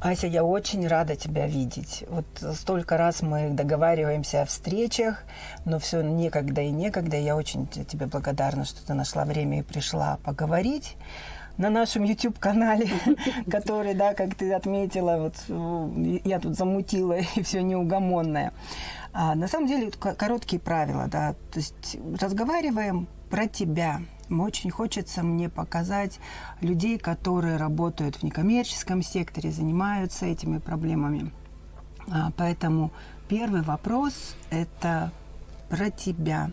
Ася, я очень рада тебя видеть. Вот столько раз мы договариваемся о встречах, но все некогда и некогда. Я очень тебе благодарна, что ты нашла время и пришла поговорить на нашем YouTube-канале, который, да, как ты отметила, вот я тут замутила и все неугомонное. А на самом деле короткие правила, да, то есть разговариваем про тебя, очень хочется мне показать людей, которые работают в некоммерческом секторе, занимаются этими проблемами. А, поэтому первый вопрос – это про тебя.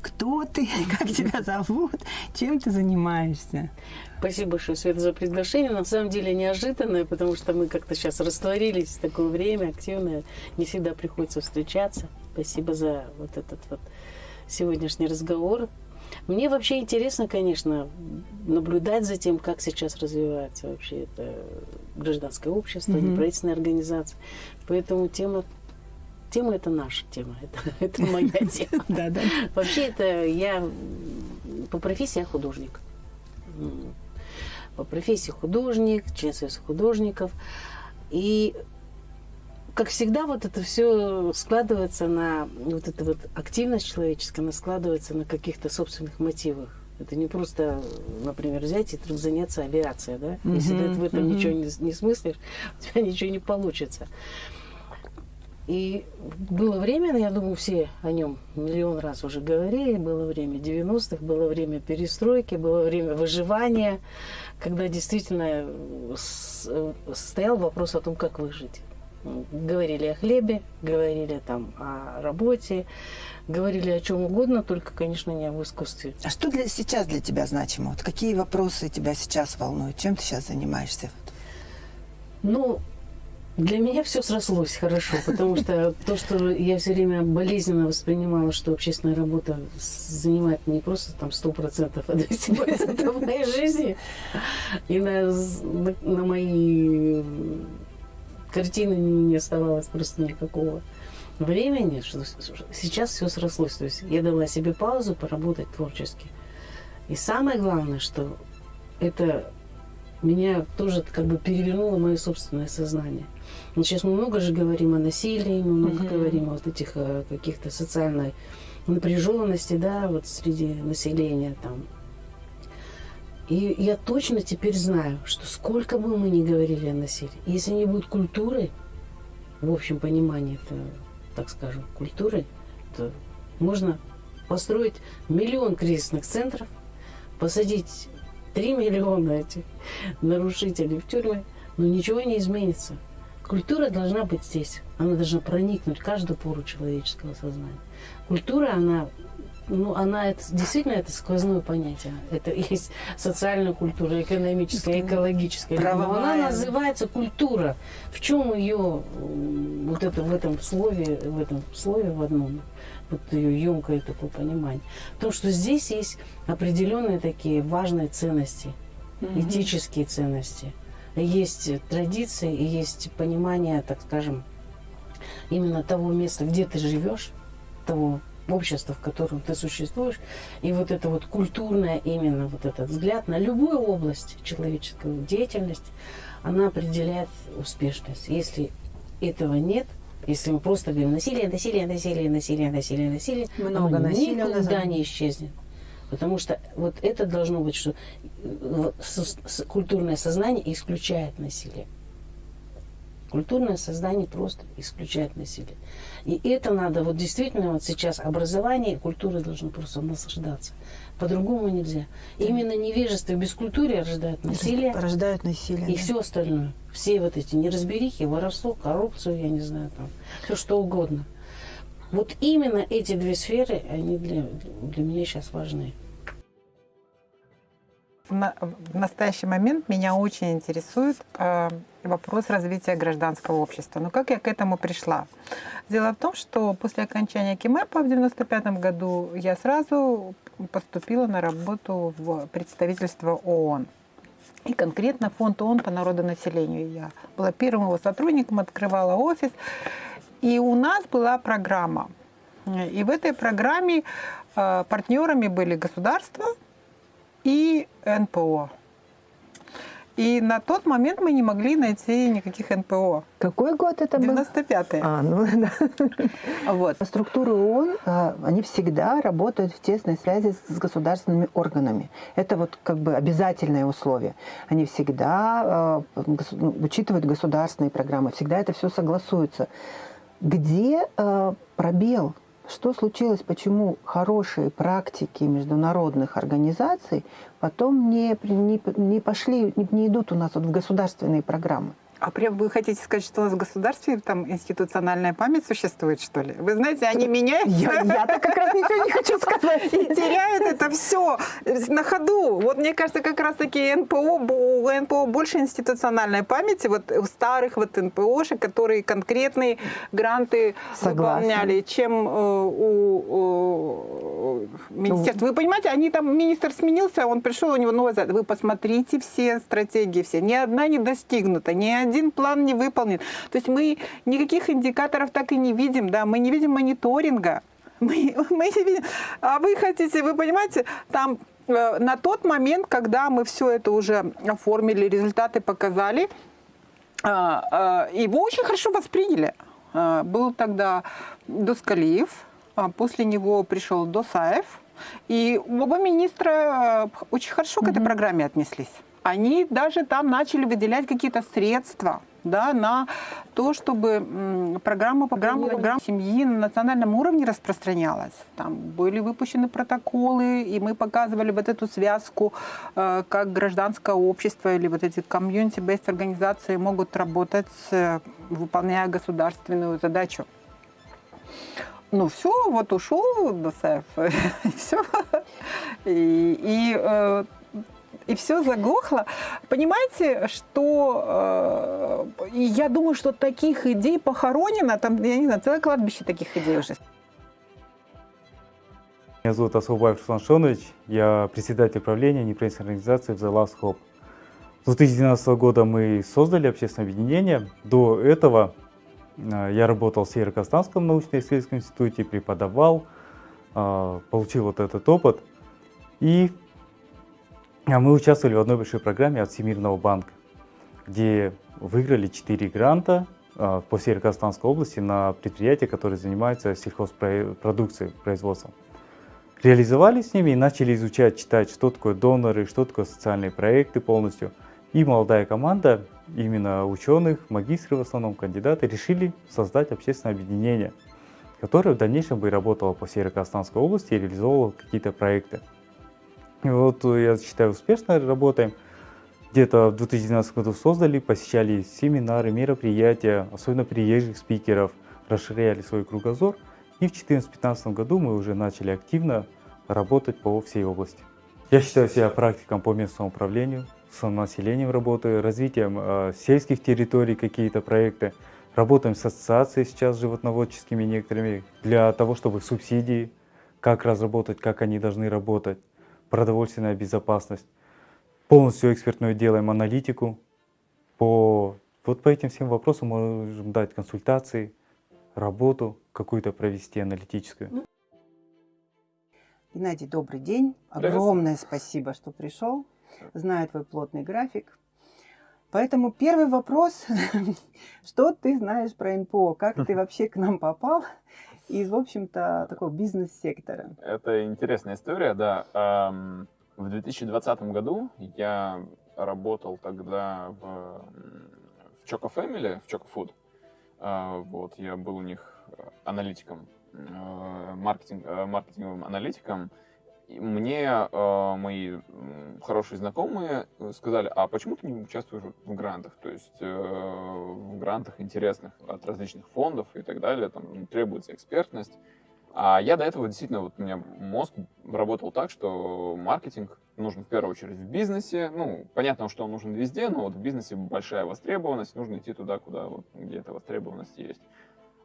Кто ты, как тебя зовут, чем ты занимаешься? Спасибо большое, Света, за приглашение. На самом деле неожиданное, потому что мы как-то сейчас растворились в такое время активное. Не всегда приходится встречаться. Спасибо за вот этот вот сегодняшний разговор. Мне вообще интересно, конечно, наблюдать за тем, как сейчас развивается вообще это гражданское общество, mm-hmm. неправительственная организация. Поэтому тема тема это наша тема, это, это моя тема. Да, да. Вообще это я по профессии я художник. По профессии художник, член союза художников. И как всегда, вот это все складывается на вот эта вот активность человеческая, она складывается на каких-то собственных мотивах. Это не просто, например, взять и вдруг заняться авиацией, да? Mm-hmm. Если ты в этом mm-hmm. ничего не, не смыслишь, у тебя ничего не получится. И было время, я думаю, все о нем миллион раз уже говорили, было время 90-х, было время перестройки, было время выживания, когда действительно стоял вопрос о том, как выжить говорили о хлебе, говорили там о работе, говорили о чем угодно, только, конечно, не об искусстве. А что для, сейчас для тебя значимо? Вот какие вопросы тебя сейчас волнуют? Чем ты сейчас занимаешься? Ну, для меня все срослось хорошо, потому что то, что я все время болезненно воспринимала, что общественная работа занимает не просто там сто процентов, а 200% моей жизни и на, на мои картины не оставалось просто никакого времени, что сейчас все срослось. То есть я дала себе паузу поработать творчески. И самое главное, что это меня тоже как бы перевернуло мое собственное сознание. Вот сейчас мы много же говорим о насилии, мы много mm-hmm. говорим о вот этих э, каких-то социальной напряженности, да, вот среди населения там и я точно теперь знаю, что сколько бы мы ни говорили о насилии, если не будет культуры, в общем понимании, это, так скажем, культуры, то можно построить миллион кризисных центров, посадить 3 миллиона этих нарушителей в тюрьмы, но ничего не изменится. Культура должна быть здесь. Она должна проникнуть в каждую пору человеческого сознания. Культура, она ну, она это, действительно это сквозное понятие. Это есть социальная культура, экономическая, экологическая. Правовая. Но она называется культура. В чем ее вот это в этом слове, в этом слове в одном, вот ее емкое такое понимание. Потому что здесь есть определенные такие важные ценности, угу. этические ценности. Есть традиции и есть понимание, так скажем, именно того места, где ты живешь, того общество, в котором ты существуешь, и вот это вот культурное именно вот этот взгляд на любую область человеческой деятельности, она определяет успешность. Если этого нет, если мы просто говорим насилие, насилие, насилие, насилие, насилие, насилие, много оно насилия никуда не исчезнет. Потому что вот это должно быть, что э, культурное сознание исключает насилие. Культурное сознание просто исключает насилие. И это надо, вот действительно, вот сейчас образование и культура должны просто наслаждаться. По-другому нельзя. Именно невежество и бескультурие рождают насилие. Рождают насилие. И да. все остальное. Все вот эти неразберихи, воровство, коррупцию, я не знаю, там, все что угодно. Вот именно эти две сферы, они для, для меня сейчас важны. В настоящий момент меня очень интересует э, вопрос развития гражданского общества. Но как я к этому пришла? Дело в том, что после окончания КИМЭПа в 1995 году я сразу поступила на работу в представительство ООН. И конкретно фонд ООН по народонаселению. Я была первым его сотрудником, открывала офис. И у нас была программа. И в этой программе э, партнерами были государства и НПО. И на тот момент мы не могли найти никаких НПО. Какой год это был? 95-й. А, ну да. Вот. Структуры ООН, а, они всегда работают в тесной связи с государственными органами. Это вот как бы обязательное условие. Они всегда а, ну, учитывают государственные программы, всегда это все согласуется. Где а, пробел? Что случилось, почему хорошие практики международных организаций потом не, не, не пошли, не, не идут у нас вот в государственные программы? А прям вы хотите сказать, что у нас в государстве там институциональная память существует, что ли? Вы знаете, они меняются. Я, я-то как раз ничего не хочу сказать. И теряют это все на ходу. Вот мне кажется, как раз таки НПО, у НПО больше институциональной памяти, вот у старых вот НПОшек, которые конкретные гранты Согласна. выполняли, чем э, у, у министерства. Вы понимаете, они там, министр сменился, он пришел, у него новая задача. Вы посмотрите все стратегии, все. Ни одна не достигнута, ни один план не выполнен. То есть мы никаких индикаторов так и не видим, да, мы не видим мониторинга. Мы, мы не видим. А вы хотите, вы понимаете, там э, на тот момент, когда мы все это уже оформили, результаты показали, э, э, его очень хорошо восприняли. Э, был тогда Доскалиев, а после него пришел Досаев, и оба министра э, очень хорошо mm -hmm. к этой программе отнеслись они даже там начали выделять какие-то средства да, на то, чтобы программа, программа, программа семьи на национальном уровне распространялась. Там были выпущены протоколы, и мы показывали вот эту связку, э, как гражданское общество или вот эти community-based организации могут работать, э, выполняя государственную задачу. Ну все, вот ушел ДСФ, и все. И, и э, и все заглохло. Понимаете, что э, я думаю, что таких идей похоронено, там, я не знаю, целое кладбище таких идей уже. Меня зовут Асулбаев Руслан Шонович, я председатель правления неправительственной организации The Last Hope. С 2012 года мы создали общественное объединение. До этого я работал в Северо-Казахстанском научно-исследовательском институте, преподавал, э, получил вот этот опыт. И а мы участвовали в одной большой программе от Всемирного банка, где выиграли 4 гранта по Северо-Казахстанской области на предприятия, которые занимаются сельхозпродукцией, производством. Реализовали с ними и начали изучать, читать, что такое доноры, что такое социальные проекты полностью. И молодая команда, именно ученых, магистры в основном, кандидаты, решили создать общественное объединение, которое в дальнейшем бы работало по Северо-Казахстанской области и реализовывало какие-то проекты. Вот э, я считаю, успешно работаем. Где-то в 2012 году создали, посещали семинары, мероприятия, особенно приезжих спикеров, расширяли свой кругозор. И в 2014-2015 году мы уже начали активно работать по всей области. Я считаю себя практиком по местному управлению, с населением работаю, развитием э, сельских территорий, какие-то проекты. Работаем с ассоциацией сейчас животноводческими некоторыми для того, чтобы субсидии, как разработать, как они должны работать продовольственная безопасность. Полностью экспертную делаем аналитику. По, вот по этим всем вопросам можем дать консультации, работу какую-то провести аналитическую. Геннадий, добрый день. Огромное спасибо, что пришел. Знаю твой плотный график. Поэтому первый вопрос, что ты знаешь про НПО, как ты вообще к нам попал из, в общем-то, такого бизнес-сектора. Это интересная история, да. В 2020 году я работал тогда в, в Choco Family, в Choco Food. А, вот, я был у них аналитиком, маркетинг, э, маркетинговым аналитиком мне э, мои хорошие знакомые сказали, а почему ты не участвуешь в грантах? То есть э, в грантах интересных от различных фондов и так далее, там требуется экспертность. А я до этого действительно, вот у меня мозг работал так, что маркетинг нужен в первую очередь в бизнесе. Ну, понятно, что он нужен везде, но вот в бизнесе большая востребованность, нужно идти туда, куда вот, где эта востребованность есть.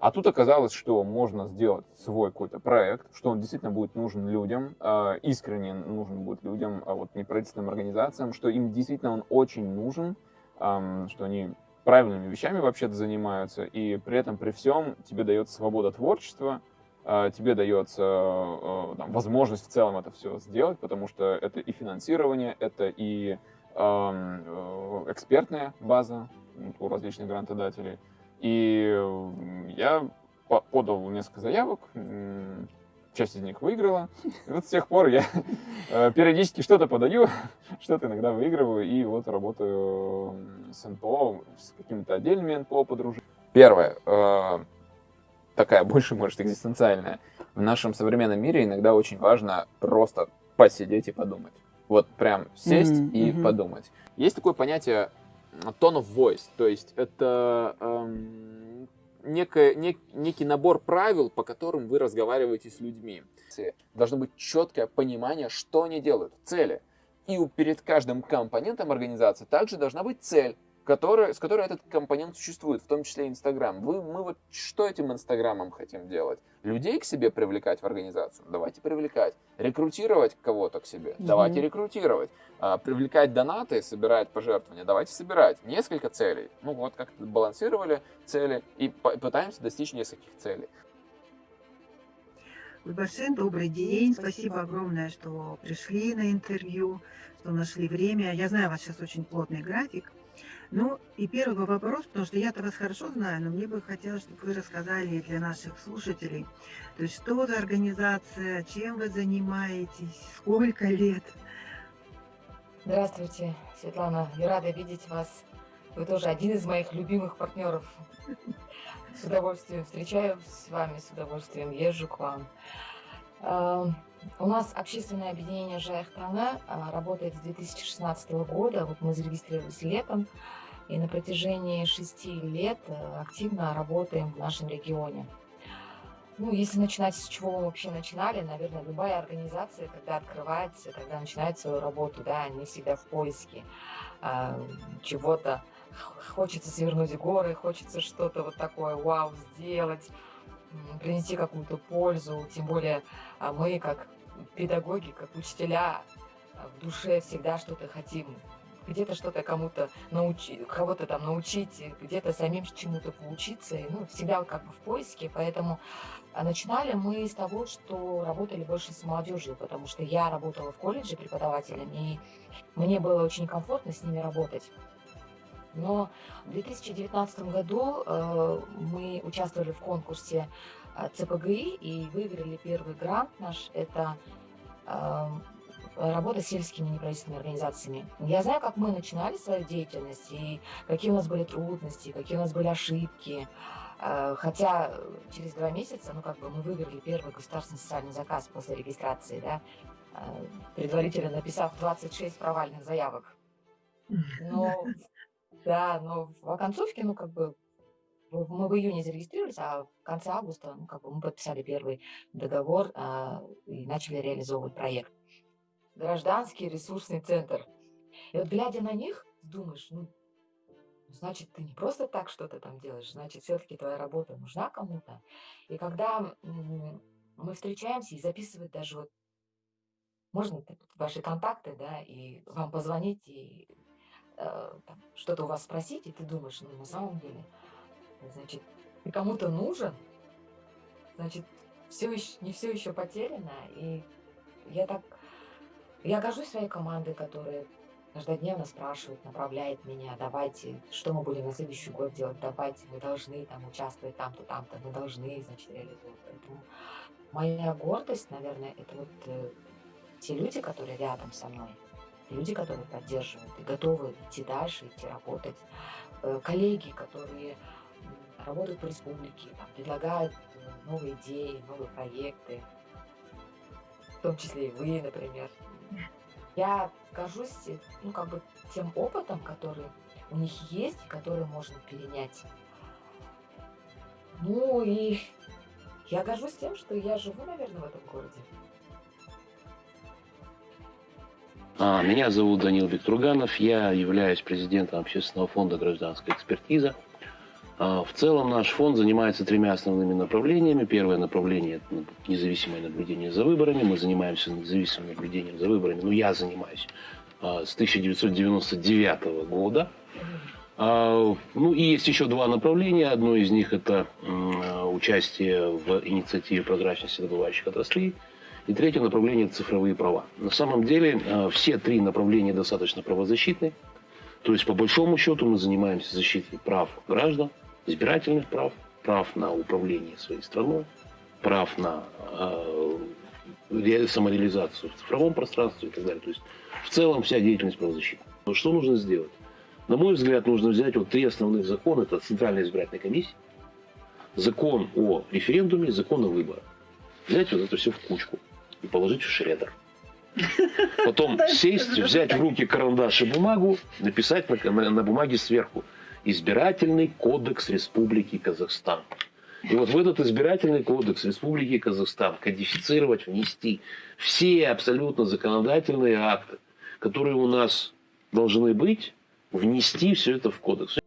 А тут оказалось, что можно сделать свой какой-то проект, что он действительно будет нужен людям, а, искренне нужен будет людям, а вот неправительственным организациям, что им действительно он очень нужен, что они правильными вещами вообще-то занимаются, и при этом, при всем, тебе дается свобода творчества, а, тебе дается там, возможность в целом это все сделать, потому что это и финансирование, это и э, экспертная база у различных грантодателей. И я подал несколько заявок, часть из них выиграла. И вот с тех пор я э, периодически что-то подаю, что-то иногда выигрываю, и вот работаю с НПО, с какими-то отдельными НПО подружить. Первое, э, такая больше, может, экзистенциальная. В нашем современном мире иногда очень важно просто посидеть и подумать. Вот прям сесть mm-hmm. и mm-hmm. подумать. Есть такое понятие tone of voice, то есть это эм, некое, нек, некий набор правил, по которым вы разговариваете с людьми. Должно быть четкое понимание, что они делают, цели. И перед каждым компонентом организации также должна быть цель которая, с которой этот компонент существует, в том числе Инстаграм. Вы, мы вот что этим Инстаграмом хотим делать? Людей к себе привлекать в организацию? Давайте привлекать. Рекрутировать кого-то к себе? Mm-hmm. Давайте рекрутировать. А, привлекать донаты, собирать пожертвования? Давайте собирать. Несколько целей. Ну вот как-то балансировали цели и пытаемся достичь нескольких целей. Гульбашин, добрый день. Спасибо огромное, что пришли на интервью, что нашли время. Я знаю, у вас сейчас очень плотный график. Ну, и первый вопрос, потому что я-то вас хорошо знаю, но мне бы хотелось, чтобы вы рассказали для наших слушателей, то есть что за организация, чем вы занимаетесь, сколько лет? Здравствуйте, Светлана. Я рада видеть вас. Вы тоже один из моих любимых партнеров. С удовольствием встречаюсь с вами, с удовольствием езжу к вам. У нас общественное объединение «Жая страна» а, работает с 2016 года. Вот мы зарегистрировались летом. И на протяжении шести лет э, активно работаем в нашем регионе. Ну, если начинать с чего мы вообще начинали, наверное, любая организация, когда открывается, когда начинает свою работу, да, они всегда в поиске э, чего-то. Хочется свернуть горы, хочется что-то вот такое, вау, сделать принести какую-то пользу, тем более а, мы, как педагоги, как учителя, а, в душе всегда что-то хотим, где-то что-то кому-то научить, кого-то там научить, где-то самим чему-то поучиться, ну, всегда как бы в поиске, поэтому а, начинали мы с того, что работали больше с молодежью, потому что я работала в колледже преподавателем, и мне было очень комфортно с ними работать. Но в 2019 году э, мы участвовали в конкурсе э, ЦПГИ и выиграли первый грант наш. Это э, работа с сельскими неправительственными организациями. Я знаю, как мы начинали свою деятельность, и какие у нас были трудности, какие у нас были ошибки. Хотя через два месяца, ну, как бы мы выиграли первый государственный социальный заказ после регистрации, да, предварительно написав 26 провальных заявок. Но да, но в оконцовке, ну, как бы, мы в июне зарегистрировались, а в конце августа, ну, как бы мы подписали первый договор а, и начали реализовывать проект. Гражданский ресурсный центр. И вот глядя на них, думаешь, ну, значит, ты не просто так что-то там делаешь, значит, все-таки твоя работа нужна кому-то. И когда мы встречаемся и записывать даже вот, можно ваши контакты, да, и вам позвонить, и что-то у вас спросить, и ты думаешь, ну, на самом деле, значит, ты кому-то нужен, значит, все еще, не все еще потеряно, и я так, я горжусь своей командой, которая каждодневно спрашивает, направляет меня, давайте, что мы будем на следующий год делать, давайте, мы должны там участвовать там-то, там-то, мы должны, значит, реализовывать. Поэтому моя гордость, наверное, это вот э, те люди, которые рядом со мной, люди, которые поддерживают и готовы идти дальше, идти работать, э, коллеги, которые работают по республике, там, предлагают э, новые идеи, новые проекты, в том числе и вы, например. Я горжусь, ну, как бы тем опытом, который у них есть, который можно перенять. Ну и я горжусь тем, что я живу, наверное, в этом городе. Меня зовут Данил Бектурганов, я являюсь президентом общественного фонда «Гражданская экспертиза». А, в целом наш фонд занимается тремя основными направлениями. Первое направление – это независимое наблюдение за выборами. Мы занимаемся независимым наблюдением за выборами. Ну, я занимаюсь а, с 1999 года. Ну и есть еще два направления. Одно из них – это участие в инициативе прозрачности добывающих отраслей. И третье направление – цифровые права. На самом деле э, все три направления достаточно правозащитные. То есть, по большому счету, мы занимаемся защитой прав граждан, избирательных прав, прав на управление своей страной, прав на э, самореализацию в цифровом пространстве и так далее. То есть, в целом, вся деятельность правозащиты. Но что нужно сделать? На мой взгляд, нужно взять вот три основных закона. Это Центральная избирательная комиссия, закон о референдуме, закон о выборах. Взять вот это все в кучку и положить в шредер. Потом сесть, взять в руки карандаш и бумагу, написать на, на, на бумаге сверху «Избирательный кодекс Республики Казахстан». И вот в этот избирательный кодекс Республики Казахстан кодифицировать, внести все абсолютно законодательные акты, которые у нас должны быть, внести все это в кодекс.